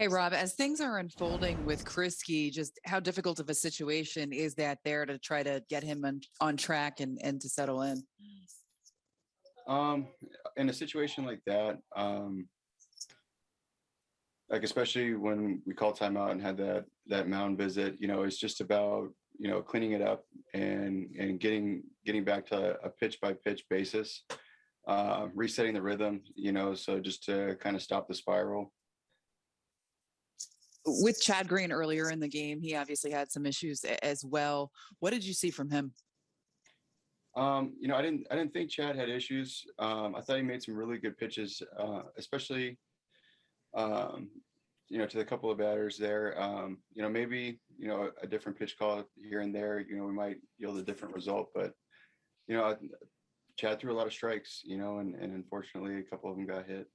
Hey, Rob, as things are unfolding with Kriske, just how difficult of a situation is that there to try to get him on, on track and, and to settle in? Um, in a situation like that, um, like especially when we called timeout and had that that mound visit, you know, it's just about you know cleaning it up and and getting getting back to a pitch by pitch basis, uh, resetting the rhythm, you know, so just to kind of stop the spiral. With Chad Green earlier in the game, he obviously had some issues as well. What did you see from him? Um, you know, I didn't I didn't think Chad had issues. Um, I thought he made some really good pitches, uh, especially um, you know, to the couple of batters there. Um, you know, maybe, you know, a different pitch call here and there, you know, we might yield a different result, but you know, Chad threw a lot of strikes, you know, and, and unfortunately a couple of them got hit.